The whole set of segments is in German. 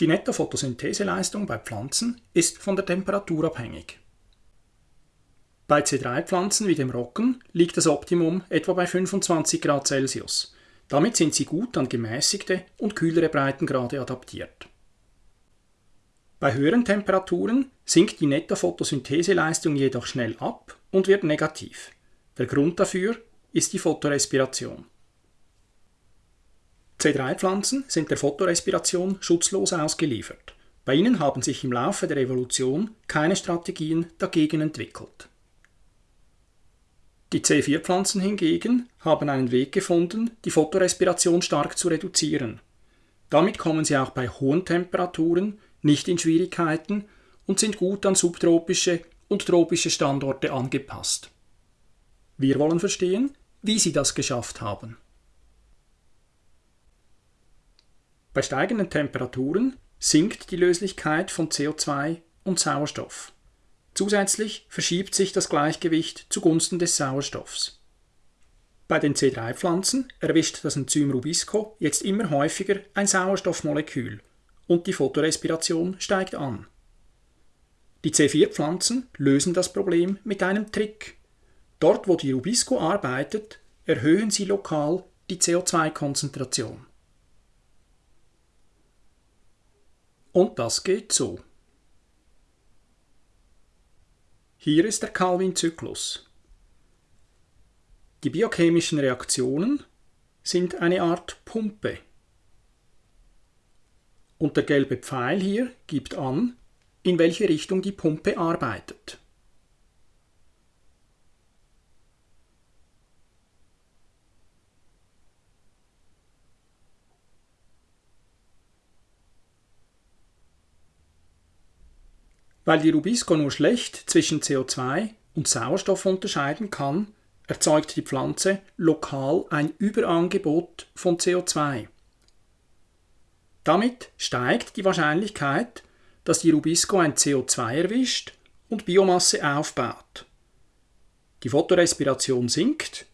Die Nettophotosyntheseleistung bei Pflanzen ist von der Temperatur abhängig. Bei C3-Pflanzen wie dem Roggen liegt das Optimum etwa bei 25 Grad Celsius. Damit sind sie gut an gemäßigte und kühlere Breitengrade adaptiert. Bei höheren Temperaturen sinkt die Nettophotosyntheseleistung jedoch schnell ab und wird negativ. Der Grund dafür ist die Photorespiration. C3-Pflanzen sind der Photorespiration schutzlos ausgeliefert. Bei ihnen haben sich im Laufe der Evolution keine Strategien dagegen entwickelt. Die C4-Pflanzen hingegen haben einen Weg gefunden, die Photorespiration stark zu reduzieren. Damit kommen sie auch bei hohen Temperaturen nicht in Schwierigkeiten und sind gut an subtropische und tropische Standorte angepasst. Wir wollen verstehen, wie sie das geschafft haben. Bei steigenden Temperaturen sinkt die Löslichkeit von CO2 und Sauerstoff. Zusätzlich verschiebt sich das Gleichgewicht zugunsten des Sauerstoffs. Bei den C3-Pflanzen erwischt das Enzym Rubisco jetzt immer häufiger ein Sauerstoffmolekül und die Photorespiration steigt an. Die C4-Pflanzen lösen das Problem mit einem Trick. Dort, wo die Rubisco arbeitet, erhöhen sie lokal die CO2-Konzentration. Und das geht so. Hier ist der Calvin-Zyklus. Die biochemischen Reaktionen sind eine Art Pumpe. Und der gelbe Pfeil hier gibt an, in welche Richtung die Pumpe arbeitet. Weil die Rubisco nur schlecht zwischen CO2 und Sauerstoff unterscheiden kann, erzeugt die Pflanze lokal ein Überangebot von CO2. Damit steigt die Wahrscheinlichkeit, dass die Rubisco ein CO2 erwischt und Biomasse aufbaut. Die Photorespiration sinkt,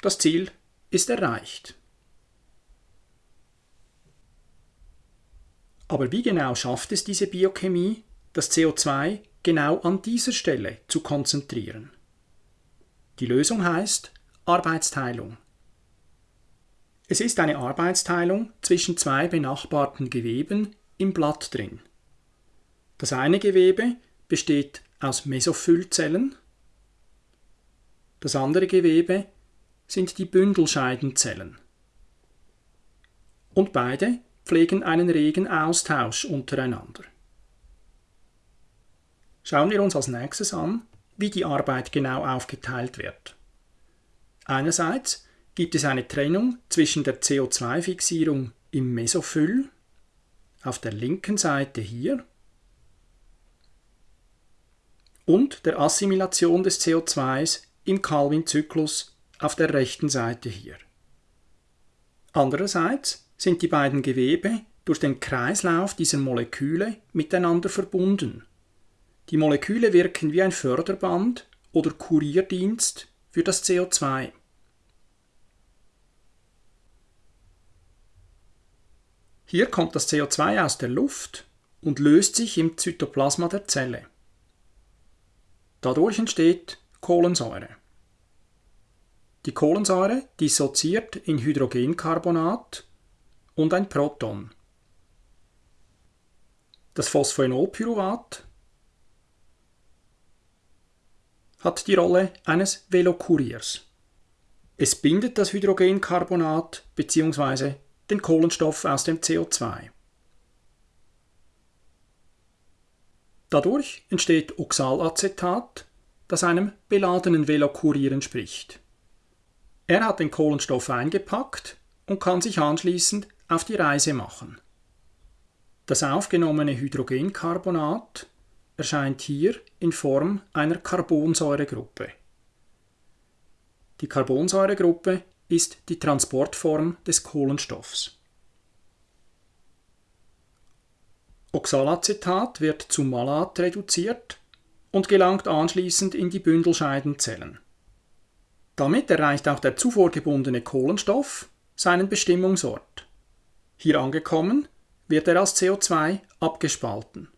das Ziel ist erreicht. Aber wie genau schafft es diese Biochemie, das CO2 genau an dieser Stelle zu konzentrieren. Die Lösung heißt Arbeitsteilung. Es ist eine Arbeitsteilung zwischen zwei benachbarten Geweben im Blatt drin. Das eine Gewebe besteht aus Mesophyllzellen, das andere Gewebe sind die Bündelscheidenzellen. Und beide pflegen einen regen Austausch untereinander. Schauen wir uns als nächstes an, wie die Arbeit genau aufgeteilt wird. Einerseits gibt es eine Trennung zwischen der CO2-Fixierung im Mesophyll auf der linken Seite hier und der Assimilation des CO2s im Calvin-Zyklus auf der rechten Seite hier. Andererseits sind die beiden Gewebe durch den Kreislauf dieser Moleküle miteinander verbunden die Moleküle wirken wie ein Förderband oder Kurierdienst für das CO2. Hier kommt das CO2 aus der Luft und löst sich im Zytoplasma der Zelle. Dadurch entsteht Kohlensäure. Die Kohlensäure dissoziiert in Hydrogencarbonat und ein Proton. Das Phosphoenolpyruvat hat die Rolle eines Velokuriers. Es bindet das Hydrogencarbonat bzw. den Kohlenstoff aus dem CO2. Dadurch entsteht Oxalacetat, das einem beladenen Velokurier entspricht. Er hat den Kohlenstoff eingepackt und kann sich anschließend auf die Reise machen. Das aufgenommene Hydrogencarbonat erscheint hier in Form einer Carbonsäuregruppe. Die Carbonsäuregruppe ist die Transportform des Kohlenstoffs. Oxalacetat wird zu Malat reduziert und gelangt anschließend in die Bündelscheidenzellen. Damit erreicht auch der zuvor gebundene Kohlenstoff seinen Bestimmungsort. Hier angekommen wird er als CO2 abgespalten.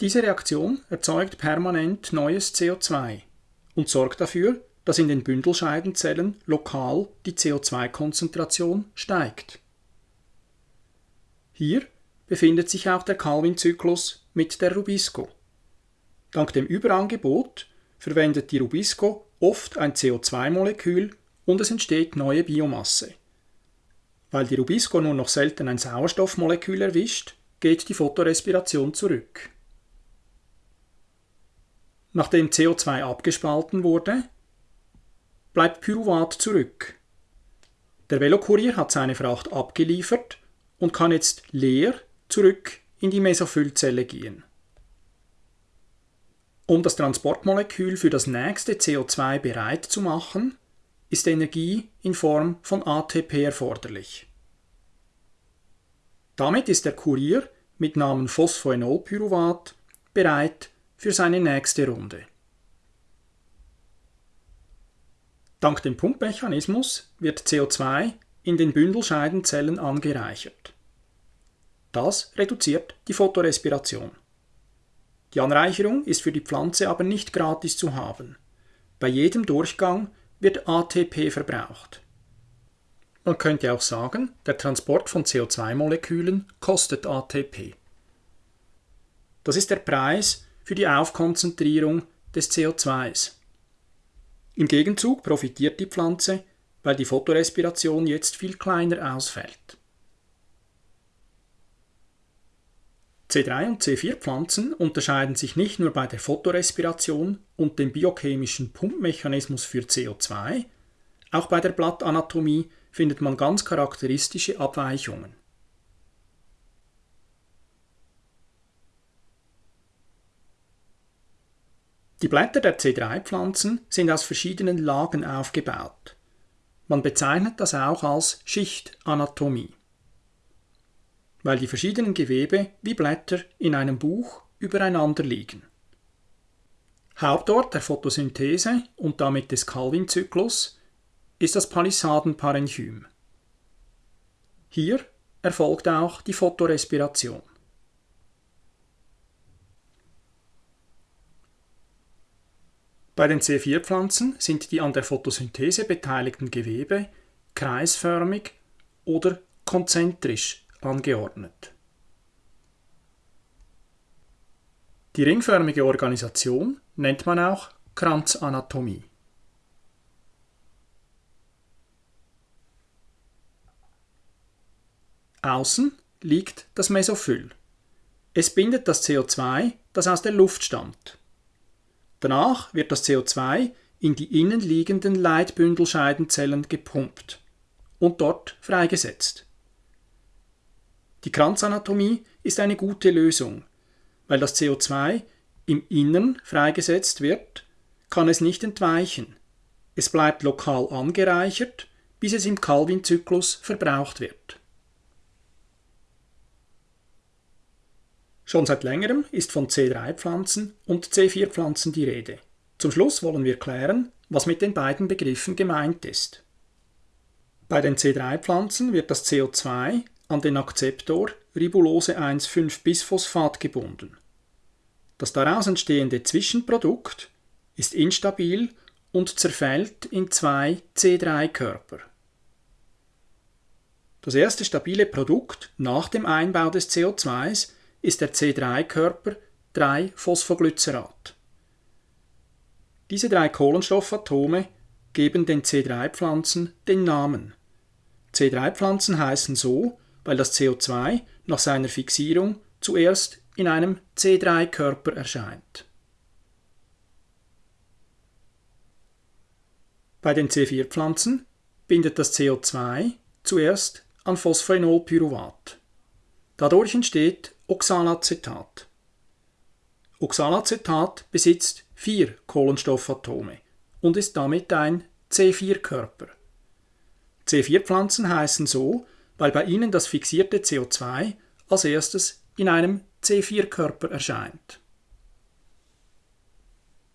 Diese Reaktion erzeugt permanent neues CO2 und sorgt dafür, dass in den Bündelscheidenzellen lokal die CO2-Konzentration steigt. Hier befindet sich auch der Calvin-Zyklus mit der Rubisco. Dank dem Überangebot verwendet die Rubisco oft ein CO2-Molekül und es entsteht neue Biomasse. Weil die Rubisco nur noch selten ein Sauerstoffmolekül erwischt, geht die Photorespiration zurück. Nachdem CO2 abgespalten wurde, bleibt Pyruvat zurück. Der Velokurier hat seine Fracht abgeliefert und kann jetzt leer zurück in die Mesophyllzelle gehen. Um das Transportmolekül für das nächste CO2 bereit zu machen, ist Energie in Form von ATP erforderlich. Damit ist der Kurier mit Namen Phosphoenolpyruvat bereit für seine nächste Runde. Dank dem Pumpmechanismus wird CO2 in den Bündelscheidenzellen angereichert. Das reduziert die Photorespiration. Die Anreicherung ist für die Pflanze aber nicht gratis zu haben. Bei jedem Durchgang wird ATP verbraucht. Man könnte auch sagen, der Transport von CO2-Molekülen kostet ATP. Das ist der Preis für die Aufkonzentrierung des CO2s. Im Gegenzug profitiert die Pflanze, weil die Photorespiration jetzt viel kleiner ausfällt. C3 und C4-Pflanzen unterscheiden sich nicht nur bei der Photorespiration und dem biochemischen Pumpmechanismus für CO2, auch bei der Blattanatomie findet man ganz charakteristische Abweichungen. Die Blätter der C3-Pflanzen sind aus verschiedenen Lagen aufgebaut. Man bezeichnet das auch als Schichtanatomie, weil die verschiedenen Gewebe wie Blätter in einem Buch übereinander liegen. Hauptort der Photosynthese und damit des Calvin-Zyklus ist das Palisadenparenchym. Hier erfolgt auch die Photorespiration. Bei den C4-Pflanzen sind die an der Photosynthese beteiligten Gewebe kreisförmig oder konzentrisch angeordnet. Die ringförmige Organisation nennt man auch Kranzanatomie. Außen liegt das Mesophyll. Es bindet das CO2, das aus der Luft stammt. Danach wird das CO2 in die innenliegenden Leitbündelscheidenzellen gepumpt und dort freigesetzt. Die Kranzanatomie ist eine gute Lösung, weil das CO2 im Innern freigesetzt wird, kann es nicht entweichen. Es bleibt lokal angereichert, bis es im Calvin-Zyklus verbraucht wird. Schon seit längerem ist von C3-Pflanzen und C4-Pflanzen die Rede. Zum Schluss wollen wir klären, was mit den beiden Begriffen gemeint ist. Bei den C3-Pflanzen wird das CO2 an den Akzeptor Ribulose-1,5-Bisphosphat gebunden. Das daraus entstehende Zwischenprodukt ist instabil und zerfällt in zwei C3-Körper. Das erste stabile Produkt nach dem Einbau des CO2s ist der C3-Körper 3-Phosphoglycerat. Diese drei Kohlenstoffatome geben den C3-Pflanzen den Namen. C3-Pflanzen heißen so, weil das CO2 nach seiner Fixierung zuerst in einem C3-Körper erscheint. Bei den C4-Pflanzen bindet das CO2 zuerst an Phosphoenolpyruvat. Dadurch entsteht Oxalacetat. Oxalacetat besitzt vier Kohlenstoffatome und ist damit ein C4-Körper. C4-Pflanzen heißen so, weil bei ihnen das fixierte CO2 als erstes in einem C4-Körper erscheint.